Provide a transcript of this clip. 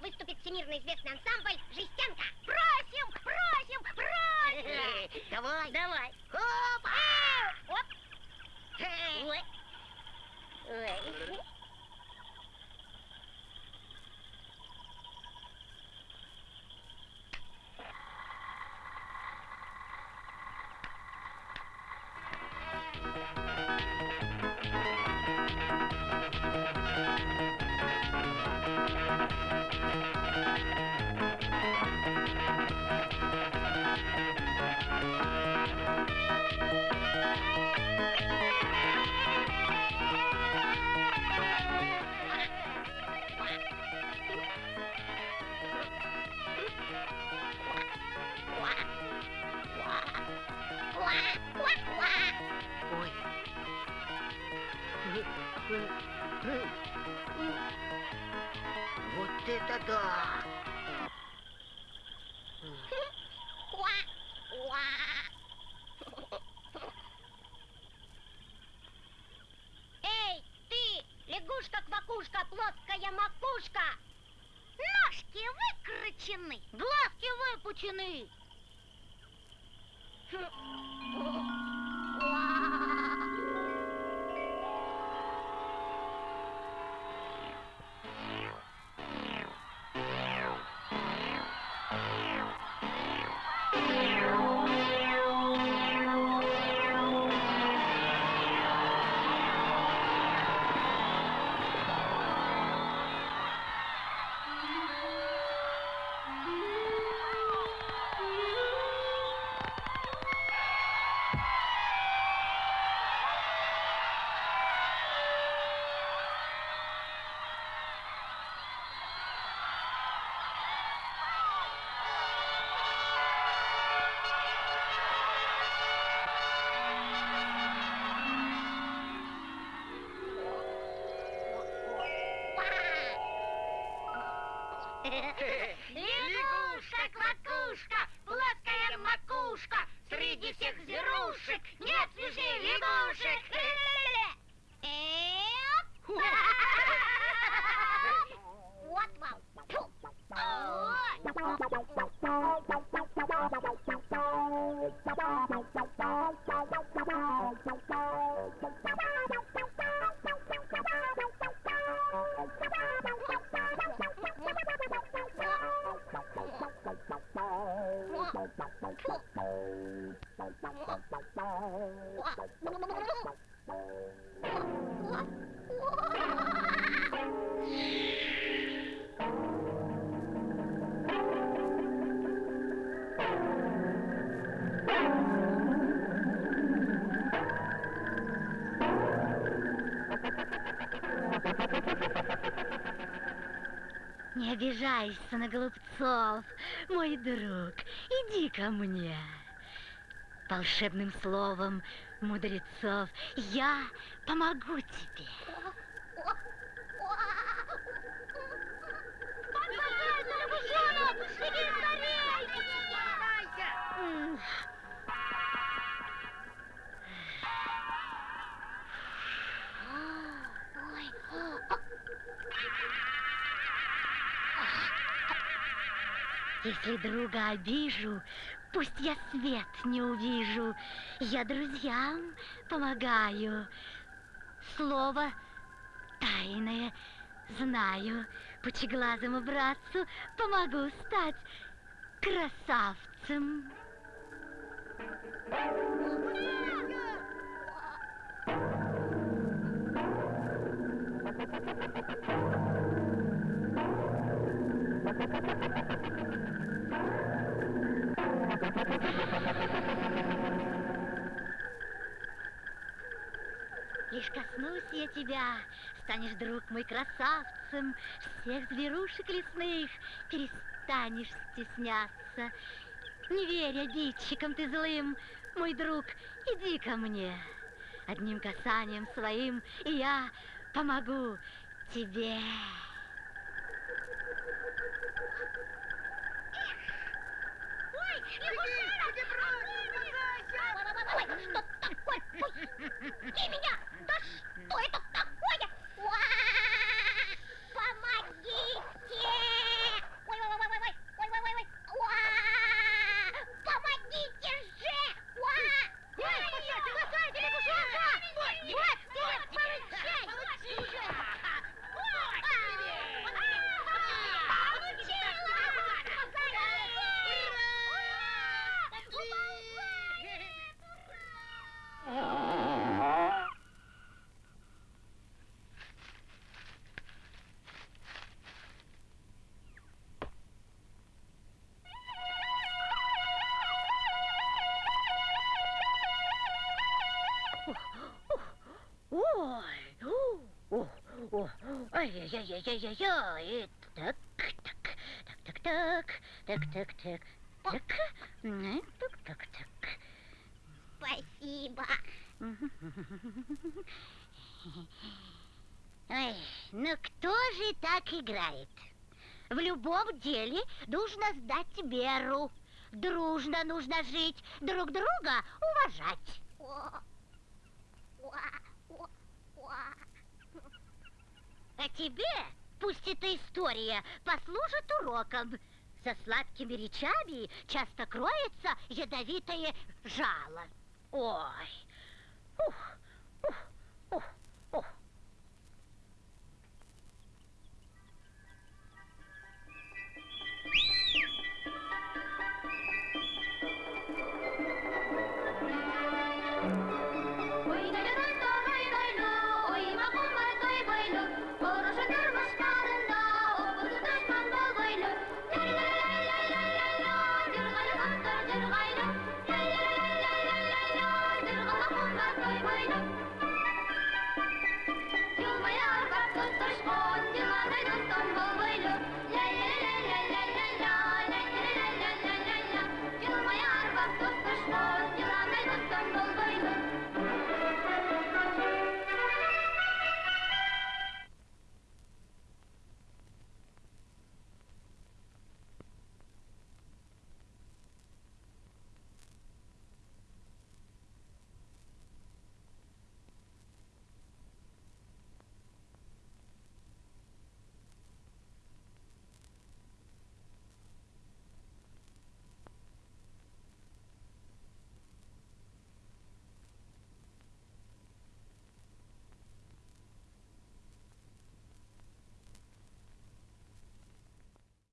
выступит всемирно известный ансамбль «Жестянка». Просим, просим, просим! Давай. Давай. Опа! Оп. Ой. Ой. Ой. Плоская макушка! Ножки выкручены, глазки выпучены. Лягушка-квакушка, плоская макушка, среди всех зверушек нет свежей лягушек. Wow. Не обижайся на голубцов, мой друг, иди ко мне. Волшебным словом мудрецов я помогу тебе. Если друга обижу, пусть я свет не увижу. Я друзьям помогаю. Слово тайное знаю. Пучеглазому братцу помогу стать красавцем. Лишь коснусь я тебя, станешь, друг мой, красавцем, всех зверушек лесных перестанешь стесняться. Не верь обидчикам ты злым, мой друг, иди ко мне. Одним касанием своим и я помогу тебе. Ой, лягушонок! Ой, что такое? Пусти меня! Да что это такое? Уа! О, ай-яй-яй-яй-яй-яй. Так, так, так, так, так, так, так, так, так, так, так, так. Спасибо. Ой, ну кто же так играет? В любом деле нужно сдать меру. Дружно нужно жить, друг друга уважать. О, о, о, о. А тебе пусть эта история послужит уроком. За сладкими речами часто кроется ядовитое жало. Ой, ух.